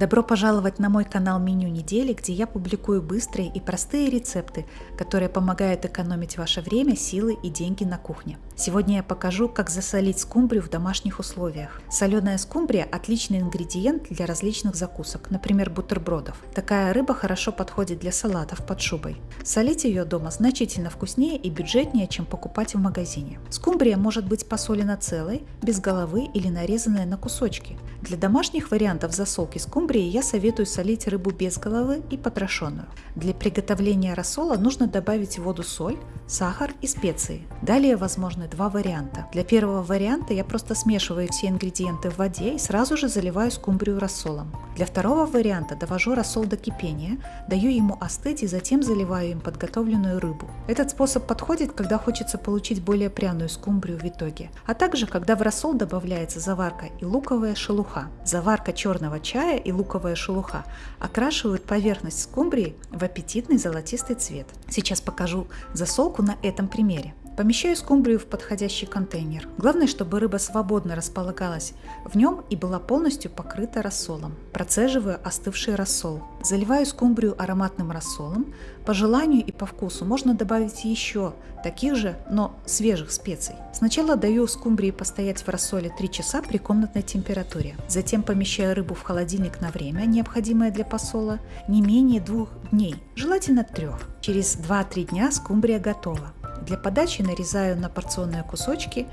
Добро пожаловать на мой канал Меню недели, где я публикую быстрые и простые рецепты, которые помогают экономить ваше время, силы и деньги на кухне. Сегодня я покажу, как засолить скумбрию в домашних условиях. Соленая скумбрия – отличный ингредиент для различных закусок, например, бутербродов. Такая рыба хорошо подходит для салатов под шубой. Солить ее дома значительно вкуснее и бюджетнее, чем покупать в магазине. Скумбрия может быть посолена целой, без головы или нарезанная на кусочки. Для домашних вариантов засолки скумбрии я советую солить рыбу без головы и потрошенную. Для приготовления рассола нужно добавить в воду соль, сахар и специи. Далее возможны два варианта. Для первого варианта я просто смешиваю все ингредиенты в воде и сразу же заливаю скумбрию рассолом. Для второго варианта довожу рассол до кипения, даю ему остыть и затем заливаю им подготовленную рыбу. Этот способ подходит, когда хочется получить более пряную скумбрию в итоге, а также когда в рассол добавляется заварка и луковая шелуха. Заварка черного чая и луковая шелуха окрашивают поверхность скумбрии в аппетитный золотистый цвет. Сейчас покажу засолку на этом примере. Помещаю скумбрию в подходящий контейнер. Главное, чтобы рыба свободно располагалась в нем и была полностью покрыта рассолом. Процеживаю остывший рассол. Заливаю скумбрию ароматным рассолом. По желанию и по вкусу можно добавить еще таких же, но свежих специй. Сначала даю скумбрии постоять в рассоле 3 часа при комнатной температуре. Затем помещаю рыбу в холодильник на время, необходимое для посола, не менее двух дней, желательно трех. Через 2-3 дня скумбрия готова. Для подачи нарезаю на порционные кусочки.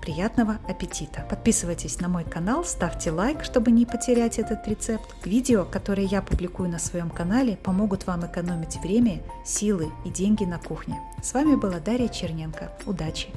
Приятного аппетита! Подписывайтесь на мой канал, ставьте лайк, чтобы не потерять этот рецепт. Видео, которые я публикую на своем канале, помогут вам экономить время, силы и деньги на кухне. С вами была Дарья Черненко. Удачи!